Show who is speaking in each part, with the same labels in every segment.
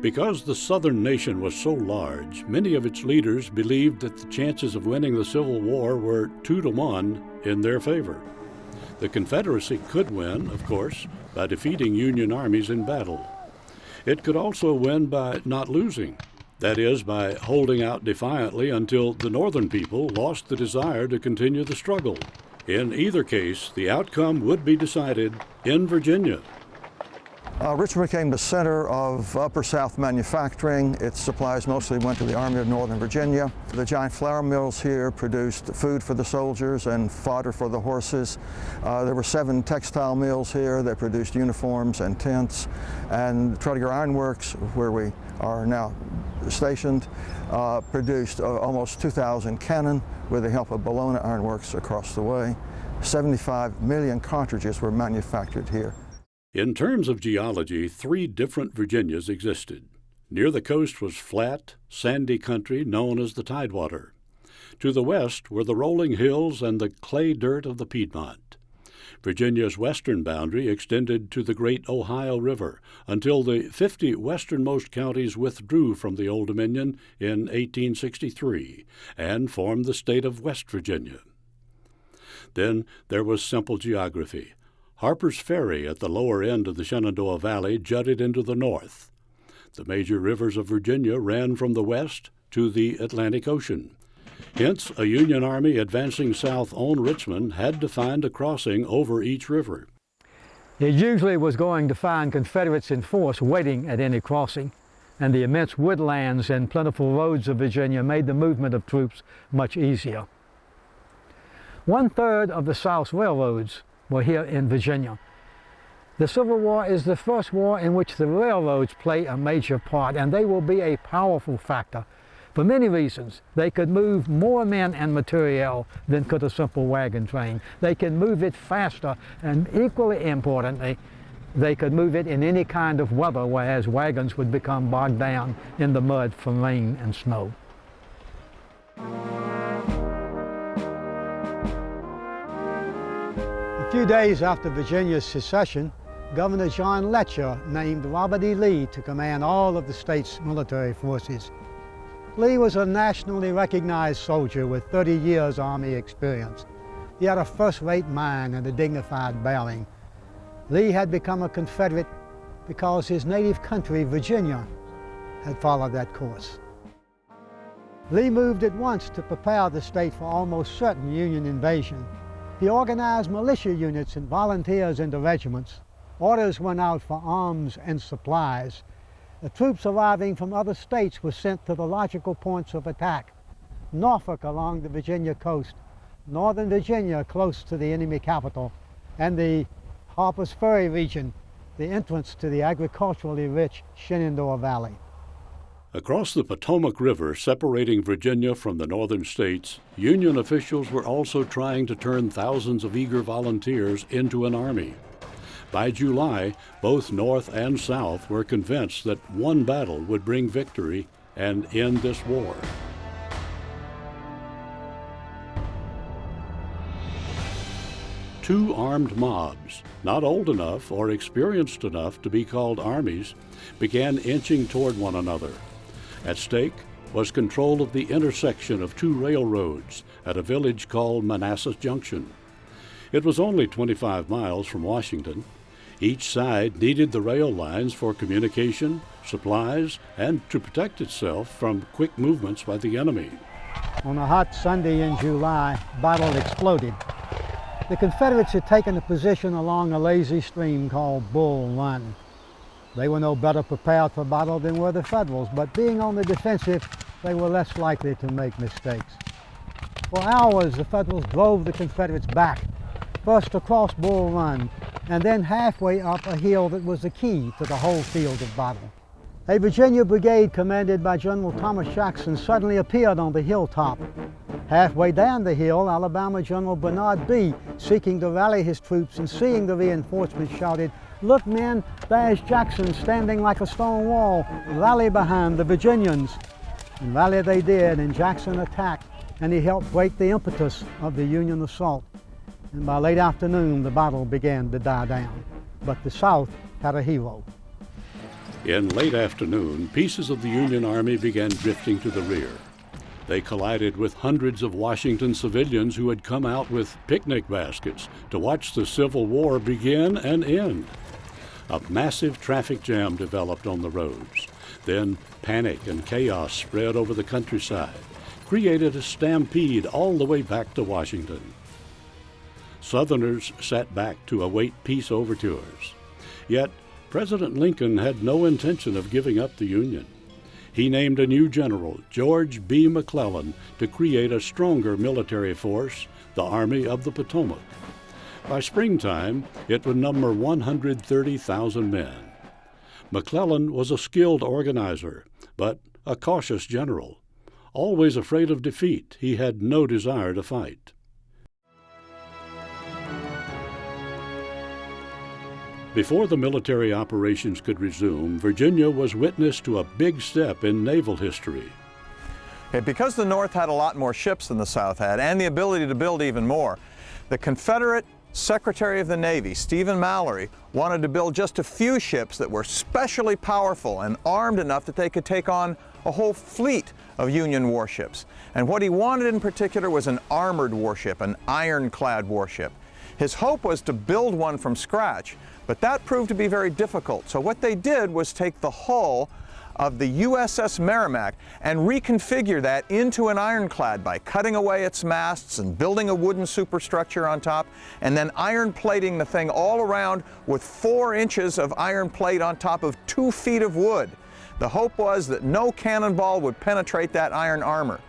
Speaker 1: Because the southern nation was so large, many of its leaders believed that the chances of winning the Civil War were two to one in their favor. The Confederacy could win, of course, by defeating Union armies in battle. It could also win by not losing, that is, by holding out defiantly until the Northern people lost the desire to continue the struggle. In either case, the outcome would be decided in Virginia.
Speaker 2: Uh, Richmond became the center of Upper South manufacturing. Its supplies mostly went to the Army of Northern Virginia. The giant flour mills here produced food for the soldiers and fodder for the horses. Uh, there were seven textile mills here that produced uniforms and tents. And Tredegar Iron Works, where we are now stationed, uh, produced uh, almost 2,000 cannon with the help of Bellona Iron Works across the way. 75 million cartridges were manufactured here.
Speaker 1: In terms of geology, three different Virginias existed. Near the coast was flat, sandy country known as the Tidewater. To the west were the rolling hills and the clay dirt of the Piedmont. Virginia's western boundary extended to the great Ohio River until the 50 westernmost counties withdrew from the Old Dominion in 1863 and formed the state of West Virginia. Then there was simple geography. Harper's Ferry at the lower end of the Shenandoah Valley jutted into the north. The major rivers of Virginia ran from the west to the Atlantic Ocean. Hence, a Union army advancing south on Richmond had to find a crossing over each river.
Speaker 3: It usually was going to find Confederates in force waiting at any crossing, and the immense woodlands and plentiful roads of Virginia made the movement of troops much easier. One-third of the South's railroads were here in Virginia. The Civil War is the first war in which the railroads play a major part, and they will be a powerful factor. For many reasons, they could move more men and material than could a simple wagon train. They can move it faster, and equally importantly, they could move it in any kind of weather, whereas wagons would become bogged down in the mud from rain and snow. A few days after Virginia's secession, Governor John Letcher named Robert E. Lee to command all of the state's military forces. Lee was a nationally recognized soldier with 30 years Army experience. He had a first-rate mind and a dignified bearing. Lee had become a Confederate because his native country, Virginia, had followed that course. Lee moved at once to prepare the state for almost certain Union invasion. He organized militia units and volunteers into regiments. Orders went out for arms and supplies. The troops arriving from other states were sent to the logical points of attack. Norfolk along the Virginia coast, Northern Virginia close to the enemy capital, and the Harper's Ferry region, the entrance to the agriculturally rich Shenandoah Valley.
Speaker 1: Across the Potomac River, separating Virginia from the northern states, Union officials were also trying to turn thousands of eager volunteers into an army. By July, both North and South were convinced that one battle would bring victory and end this war. Two armed mobs, not old enough or experienced enough to be called armies, began inching toward one another. At stake was control of the intersection of two railroads at a village called Manassas Junction. It was only 25 miles from Washington. Each side needed the rail lines for communication, supplies, and to protect itself from quick movements by the enemy.
Speaker 3: On a hot Sunday in July, battle exploded. The Confederates had taken a position along a lazy stream called Bull Run. They were no better prepared for battle than were the Federals, but being on the defensive, they were less likely to make mistakes. For hours, the Federals drove the Confederates back, first across Bull Run, and then halfway up a hill that was the key to the whole field of battle. A Virginia brigade commanded by General Thomas Jackson suddenly appeared on the hilltop. Halfway down the hill, Alabama General Bernard Bee, seeking to rally his troops and seeing the reinforcements, shouted, Look, men, there's Jackson standing like a stone wall. Rally behind the Virginians. And rally they did, and Jackson attacked, and he helped break the impetus of the Union assault. And by late afternoon, the battle began to die down. But the South had a hero.
Speaker 1: In late afternoon, pieces of the Union Army began drifting to the rear. They collided with hundreds of Washington civilians who had come out with picnic baskets to watch the Civil War begin and end. A massive traffic jam developed on the roads. Then panic and chaos spread over the countryside, created a stampede all the way back to Washington. Southerners sat back to await peace overtures. Yet President Lincoln had no intention of giving up the Union. He named a new general, George B. McClellan, to create a stronger military force, the Army of the Potomac. By springtime, it would number 130,000 men. McClellan was a skilled organizer, but a cautious general. Always afraid of defeat, he had no desire to fight. Before the military operations could resume, Virginia was witness to a big step in naval history.
Speaker 4: Because the North had a lot more ships than the South had and the ability to build even more, the Confederate Secretary of the Navy, Stephen Mallory, wanted to build just a few ships that were specially powerful and armed enough that they could take on a whole fleet of Union warships. And what he wanted in particular was an armored warship, an ironclad warship. His hope was to build one from scratch, but that proved to be very difficult. So what they did was take the hull of the USS Merrimac and reconfigure that into an ironclad by cutting away its masts and building a wooden superstructure on top and then iron plating the thing all around with four inches of iron plate on top of two feet of wood. The hope was that no cannonball would penetrate that iron armor.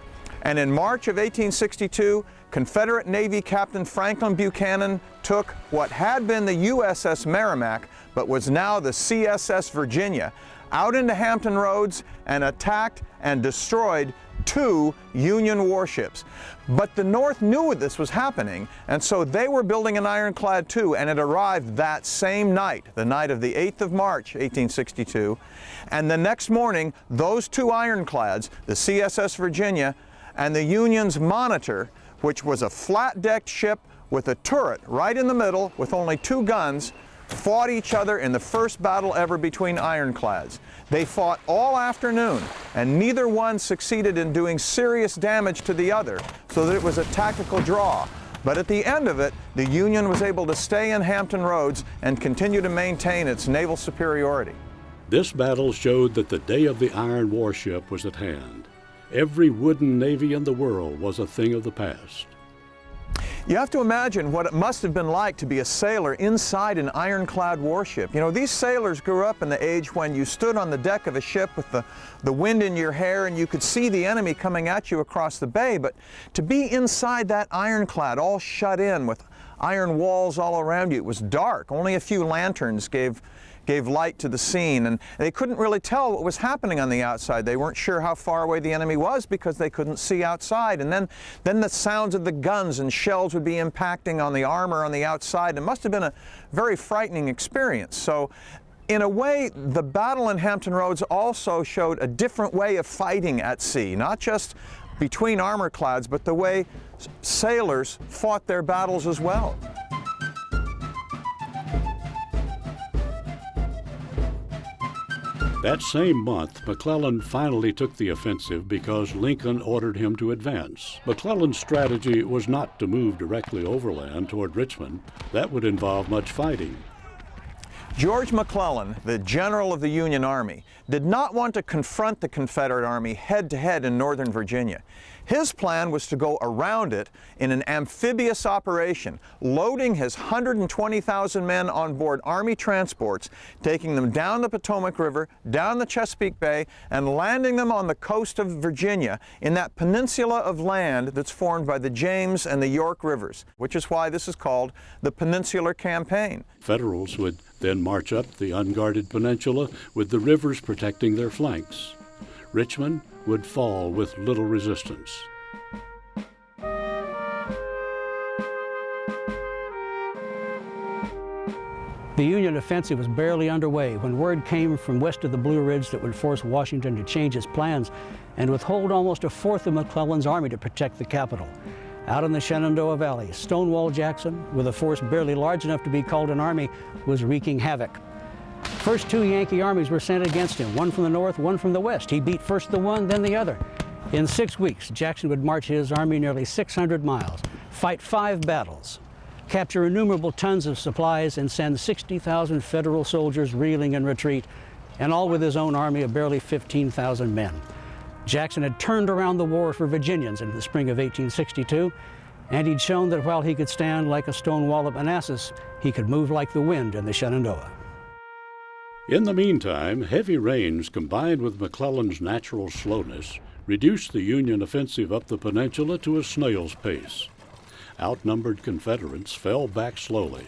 Speaker 4: And in March of 1862, Confederate Navy Captain Franklin Buchanan took what had been the USS Merrimac, but was now the CSS Virginia, out into Hampton Roads and attacked and destroyed two Union warships. But the North knew this was happening, and so they were building an ironclad too, and it arrived that same night, the night of the 8th of March, 1862. And the next morning, those two ironclads, the CSS Virginia and the Union's Monitor, which was a flat-decked ship with a turret right in the middle with only two guns, fought each other in the first battle ever between ironclads. They fought all afternoon, and neither one succeeded in doing serious damage to the other, so that it was a tactical draw. But at the end of it, the Union was able to stay in Hampton Roads and continue to maintain its naval superiority.
Speaker 1: This battle showed that the day of the Iron Warship was at hand. Every wooden navy in the world was a thing of the past.
Speaker 4: You have to imagine what it must have been like to be a sailor inside an ironclad warship. You know, these sailors grew up in the age when you stood on the deck of a ship with the, the wind in your hair and you could see the enemy coming at you across the bay, but to be inside that ironclad, all shut in with iron walls all around you, it was dark. Only a few lanterns gave gave light to the scene and they couldn't really tell what was happening on the outside. They weren't sure how far away the enemy was because they couldn't see outside. And then, then the sounds of the guns and shells would be impacting on the armor on the outside. It must have been a very frightening experience. So in a way, the battle in Hampton Roads also showed a different way of fighting at sea, not just between armor clads, but the way sailors fought their battles as well.
Speaker 1: That same month, McClellan finally took the offensive because Lincoln ordered him to advance. McClellan's strategy was not to move directly overland toward Richmond. That would involve much fighting.
Speaker 4: George McClellan, the general of the Union Army, did not want to confront the Confederate Army head to head in Northern Virginia. His plan was to go around it in an amphibious operation, loading his 120,000 men on board Army transports, taking them down the Potomac River, down the Chesapeake Bay, and landing them on the coast of Virginia in that peninsula of land that's formed by the James and the York Rivers, which is why this is called the Peninsular Campaign.
Speaker 1: Federals would then march up the unguarded peninsula with the rivers protecting their flanks. Richmond would fall with little resistance.
Speaker 5: The Union offensive was barely underway when word came from west of the Blue Ridge that would force Washington to change his plans and withhold almost a fourth of McClellan's army to protect the capital. Out in the Shenandoah Valley, Stonewall Jackson, with a force barely large enough to be called an army, was wreaking havoc. First two Yankee armies were sent against him, one from the north, one from the west. He beat first the one, then the other. In six weeks, Jackson would march his army nearly 600 miles, fight five battles, capture innumerable tons of supplies, and send 60,000 Federal soldiers reeling in retreat, and all with his own army of barely 15,000 men. Jackson had turned around the war for Virginians in the spring of 1862, and he'd shown that while he could stand like a stone wall at Manassas, he could move like the wind in the Shenandoah.
Speaker 1: In the meantime, heavy rains combined with McClellan's natural slowness reduced the Union offensive up the peninsula to a snail's pace. Outnumbered Confederates fell back slowly.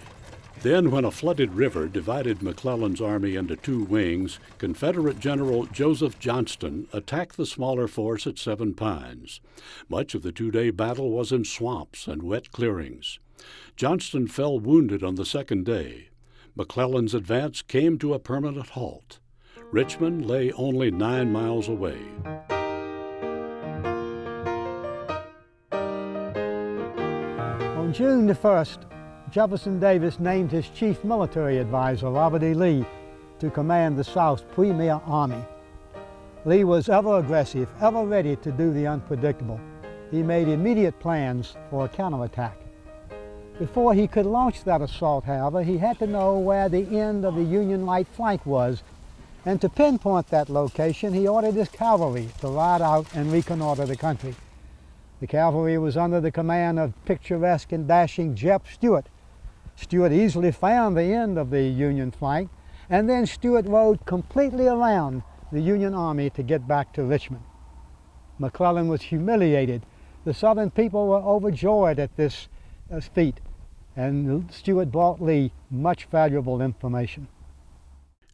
Speaker 1: Then, when a flooded river divided McClellan's army into two wings, Confederate General Joseph Johnston attacked the smaller force at Seven Pines. Much of the two day battle was in swamps and wet clearings. Johnston fell wounded on the second day. McClellan's advance came to a permanent halt. Richmond lay only nine miles away.
Speaker 3: On June the 1st, Jefferson Davis named his chief military advisor, Robert E. Lee, to command the South's premier army. Lee was ever aggressive, ever ready to do the unpredictable. He made immediate plans for a counterattack. Before he could launch that assault, however, he had to know where the end of the Union right flank was. And to pinpoint that location, he ordered his cavalry to ride out and reconnoiter the country. The cavalry was under the command of picturesque and dashing Jeb Stuart, Stuart easily found the end of the Union flank, and then Stuart rode completely around the Union Army to get back to Richmond. McClellan was humiliated. The Southern people were overjoyed at this uh, feat, and Stuart brought Lee much valuable information.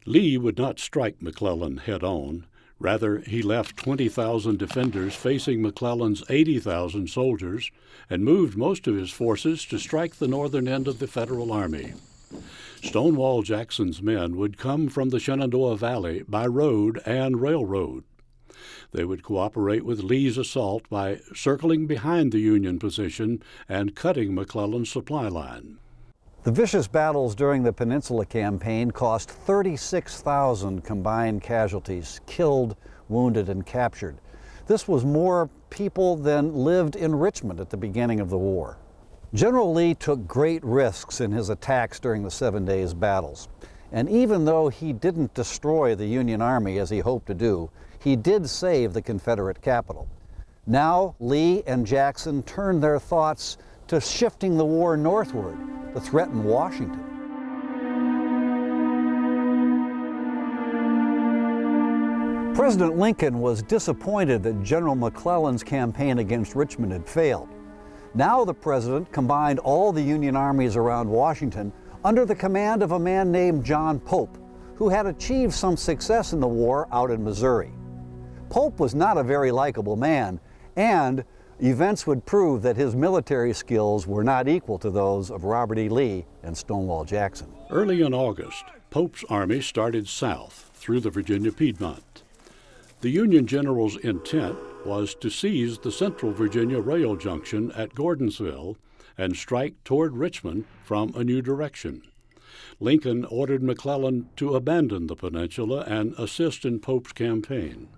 Speaker 1: Lee would not strike McClellan head on. Rather, he left 20,000 defenders facing McClellan's 80,000 soldiers and moved most of his forces to strike the northern end of the Federal Army. Stonewall Jackson's men would come from the Shenandoah Valley by road and railroad. They would cooperate with Lee's assault by circling behind the Union position and cutting McClellan's supply line.
Speaker 6: The vicious battles during the Peninsula Campaign cost 36,000 combined casualties, killed, wounded, and captured. This was more people than lived in Richmond at the beginning of the war. General Lee took great risks in his attacks during the Seven Days battles. And even though he didn't destroy the Union Army as he hoped to do, he did save the Confederate capital. Now, Lee and Jackson turned their thoughts to shifting the war northward to threaten Washington. President Lincoln was disappointed that General McClellan's campaign against Richmond had failed. Now the president combined all the Union armies around Washington under the command of a man named John Pope, who had achieved some success in the war out in Missouri. Pope was not a very likable man, and Events would prove that his military skills were not equal to those of Robert E. Lee and Stonewall Jackson.
Speaker 1: Early in August, Pope's army started south through the Virginia Piedmont. The Union general's intent was to seize the Central Virginia rail junction at Gordonsville and strike toward Richmond from a new direction. Lincoln ordered McClellan to abandon the peninsula and assist in Pope's campaign.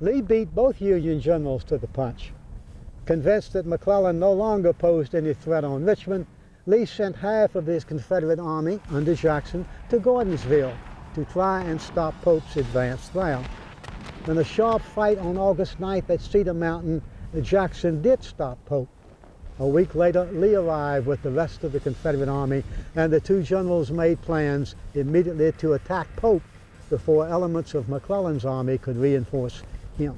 Speaker 3: Lee beat both Union generals to the punch. Convinced that McClellan no longer posed any threat on Richmond, Lee sent half of his Confederate army under Jackson to Gordonsville to try and stop Pope's advance there. In a sharp fight on August 9th at Cedar Mountain, Jackson did stop Pope. A week later, Lee arrived with the rest of the Confederate army, and the two generals made plans immediately to attack Pope before elements of McClellan's army could reinforce him.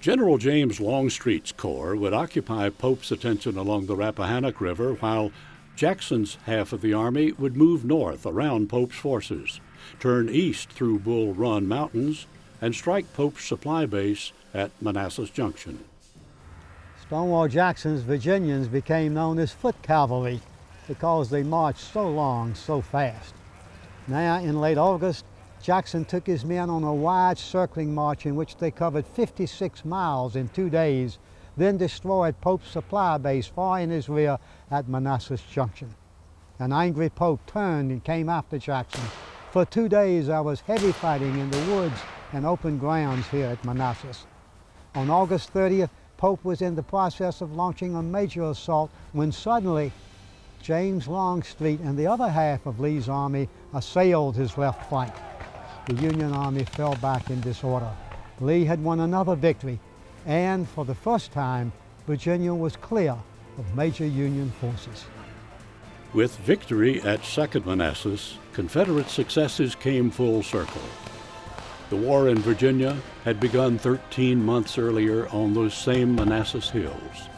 Speaker 1: General James Longstreet's corps would occupy Pope's attention along the Rappahannock River, while Jackson's half of the army would move north around Pope's forces, turn east through Bull Run Mountains, and strike Pope's supply base at Manassas Junction.
Speaker 3: Stonewall Jackson's Virginians became known as foot cavalry because they marched so long, so fast. Now, in late August, Jackson took his men on a wide circling march in which they covered 56 miles in two days, then destroyed Pope's supply base far in his rear at Manassas Junction. An angry Pope turned and came after Jackson, For two days I was heavy fighting in the woods and open grounds here at Manassas. On August 30th, Pope was in the process of launching a major assault when suddenly James Longstreet and the other half of Lee's army assailed his left flank. The Union army fell back in disorder. Lee had won another victory, and for the first time, Virginia was clear of major Union forces.
Speaker 1: With victory at Second Manassas, Confederate successes came full circle. The war in Virginia had begun 13 months earlier on those same Manassas hills.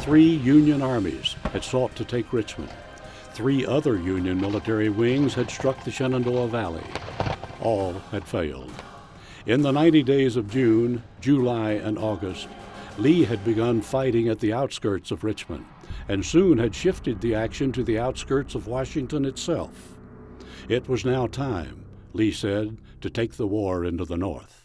Speaker 1: Three Union armies had sought to take Richmond. Three other Union military wings had struck the Shenandoah Valley. All had failed. In the 90 days of June, July, and August, Lee had begun fighting at the outskirts of Richmond and soon had shifted the action to the outskirts of Washington itself. It was now time, Lee said, to take the war into the North.